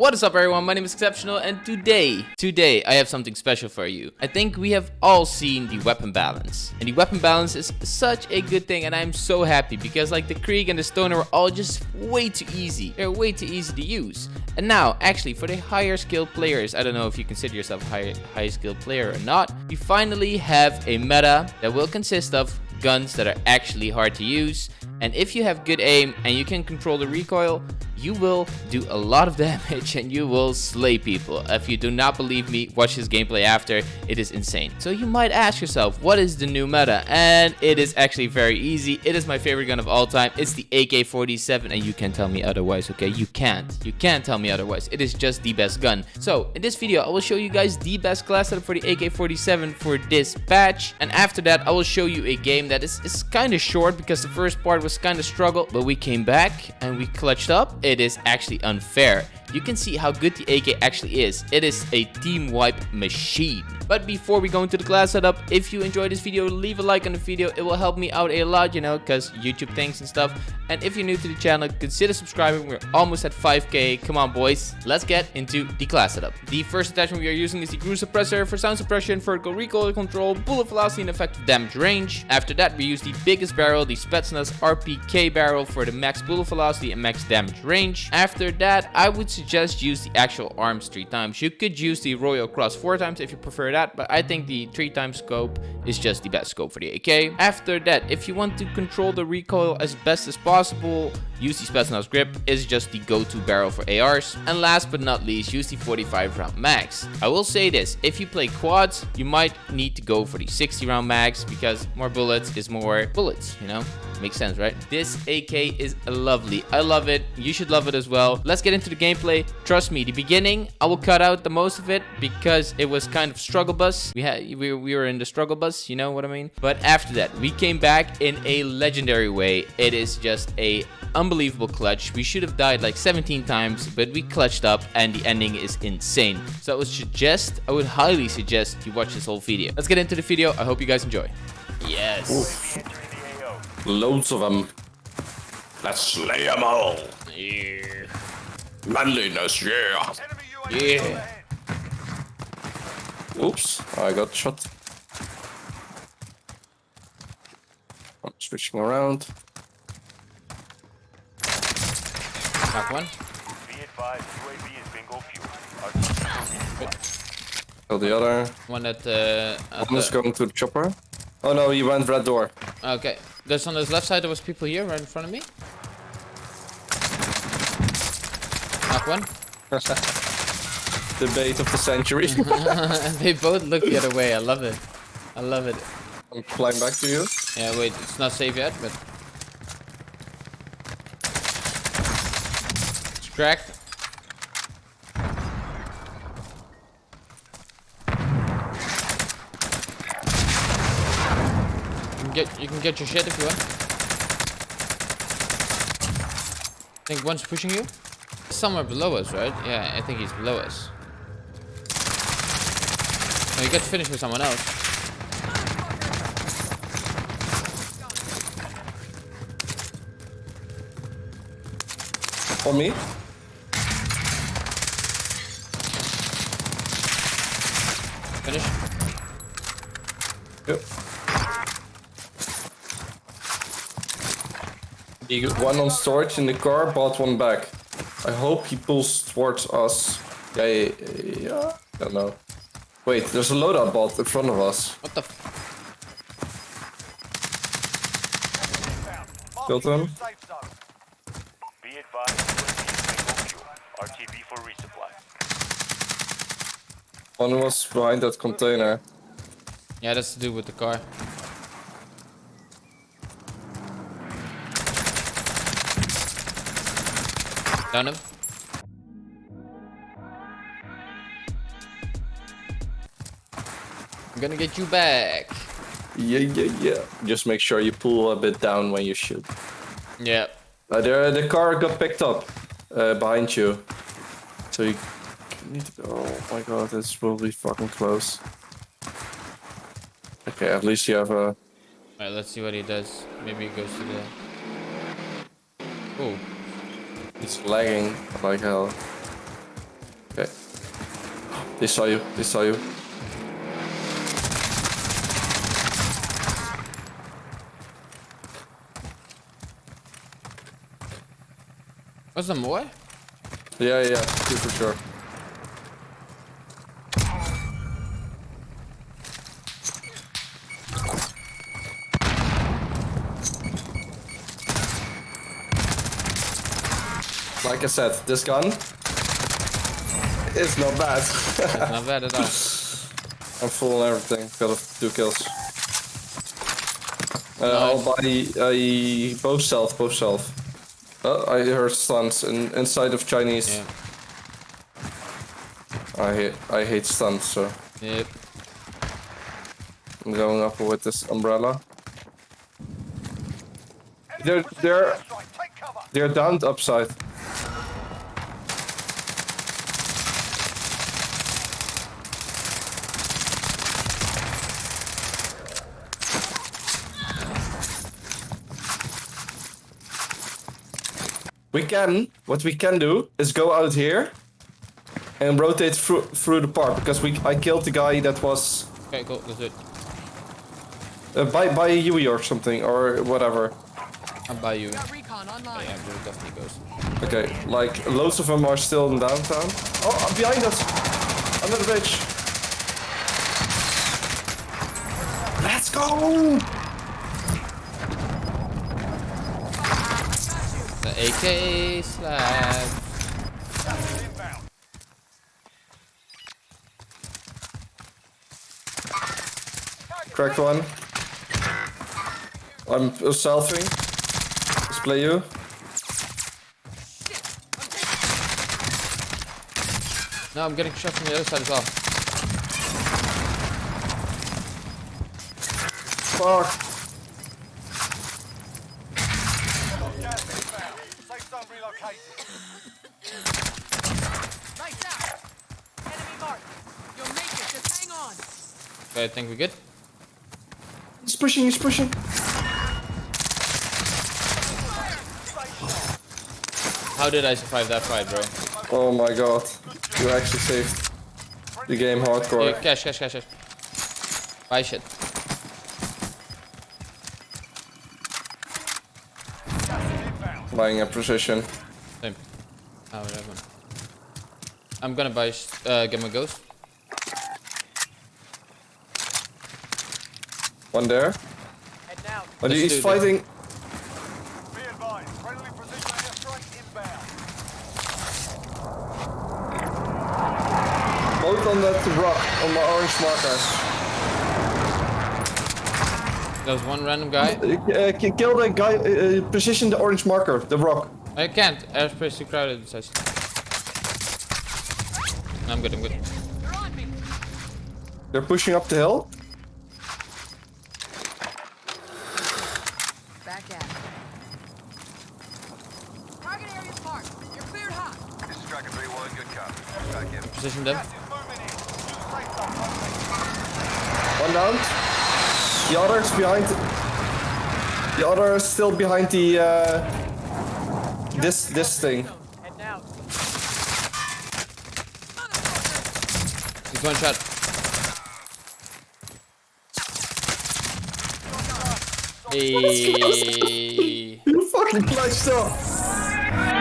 What is up everyone, my name is Exceptional and today, today I have something special for you. I think we have all seen the weapon balance. And the weapon balance is such a good thing and I'm so happy because like the Krieg and the Stoner are all just way too easy. They're way too easy to use. And now, actually, for the higher skilled players, I don't know if you consider yourself a high, high skilled player or not, we finally have a meta that will consist of guns that are actually hard to use. And if you have good aim and you can control the recoil, you will do a lot of damage and you will slay people. If you do not believe me, watch his gameplay after. It is insane. So you might ask yourself, what is the new meta? And it is actually very easy. It is my favorite gun of all time. It's the AK-47 and you can tell me otherwise, okay? You can't. You can't tell me otherwise. It is just the best gun. So in this video, I will show you guys the best class setup for the AK-47 for this patch. And after that, I will show you a game that is, is kind of short because the first part was kind of struggle, but we came back and we clutched up is actually unfair. You can see how good the AK actually is. It is a team wipe machine. But before we go into the class setup, if you enjoyed this video, leave a like on the video. It will help me out a lot, you know, because YouTube thanks and stuff. And if you're new to the channel, consider subscribing. We're almost at 5k. Come on, boys. Let's get into the class setup. The first attachment we are using is the GRU Suppressor for sound suppression, vertical recoil control, bullet velocity, and effective damage range. After that, we use the biggest barrel, the Spetsnaz RPK barrel for the max bullet velocity and max damage range. After that, I would suggest use the Axial Arms three times. You could use the Royal Cross four times if you prefer that but I think the 3 times scope is just the best scope for the AK. After that, if you want to control the recoil as best as possible, use the Spetsnaz grip is just the go-to barrel for ARs. And last but not least, use the 45 round mags. I will say this, if you play quads, you might need to go for the 60 round mags because more bullets is more bullets, you know? Makes sense, right? This AK is lovely. I love it. You should love it as well. Let's get into the gameplay. Trust me, the beginning, I will cut out the most of it because it was kind of struggle bus. We had we, we were in the struggle bus, you know what I mean? But after that, we came back in a legendary way. It is just a unbelievable clutch. We should have died like 17 times, but we clutched up and the ending is insane. So I would suggest, I would highly suggest you watch this whole video. Let's get into the video. I hope you guys enjoy. Yes. Oof. Loads of them. Let's slay them all. Yeah. Manliness, yeah. Yeah. Oops, I got shot. I'm switching around. Knock one. Kill the other. One that. Uh, one is going to the chopper. Oh no, he went red door. Okay. There's on this left side, there was people here right in front of me. Knock one. Debate of the century. they both look the other way. I love it. I love it. I'm flying back to you. Yeah, wait, it's not safe yet, but... Cracked. can get you can get your shit if you want. I think one's pushing you. Somewhere below us, right? Yeah, I think he's below us. You get finish with someone else. On me? Finish. Yep. He got one on storage in the car, bought one back. I hope he pulls towards us. Yeah, yeah, yeah. I don't know. Wait, there's a loadout bot in front of us. What the? Killed him. One was behind that container. Yeah, that's to do with the car. Down him. I'm gonna get you back. Yeah, yeah, yeah. Just make sure you pull a bit down when you shoot. Yeah. Uh, the, the car got picked up uh, behind you. So you need to go. Oh my god, oh, this will be fucking close. Okay, at least you have a... Alright, let's see what he does. Maybe he goes to the... Oh, it's lagging like hell. Okay. They saw you. They saw you. Was there more? Yeah, yeah, two for sure. Like I said, this gun is not bad. Not bad at all. I'm full on everything. Got two kills. Uh, I'll buy uh, both self, both self. Oh, I heard stuns in, inside of Chinese. Yeah. I hate I hate stunts, so Yep. I'm going up with this umbrella. They're they're they're down upside. We can what we can do is go out here and rotate through through the park because we I killed the guy that was Okay, cool. Let's do it. uh, by by a Yui or something or whatever. I'll buy you. Got recon online. Yeah, there definitely goes. Okay, like loads of them are still in downtown. Oh, behind us! Under the bridge. Let's go! AK slab. Cracked one. I'm uh, selfing. Display you. No, I'm getting shot from the other side as well. Fuck. Safe zone relocated. Lights out. Enemy marked. You'll make it. Just hang on. Okay, I think we're good. He's pushing, he's pushing. How did I survive that fight, bro? Oh my god. You actually saved the game Yeah, hardcore. cash, cash, cash, cash. Buy shit. Buying a precision. Same. Oh, whatever. I'm gonna buy, sh- uh, get my ghost. One there. Head down. But Let's he's do fighting. Be advised, friendly precision airstrike inbound. Both on that rock, on my orange marker. There's one random guy. Uh, kill the guy, uh, uh, position the orange marker, the rock. I can't. Airspace too crowded. So No, I'm good, I'm good. They're on me. They're pushing up the hill. Back at it. Target area's marked. You're cleared hot. This is Striker 3-1, good copy. Back in. Position them. Gas is moving in. Use safe zone located. One down. The other's behind. The other is still behind the uh, this this thing. Head down. He's one shot. Hey. You fucking clutched up.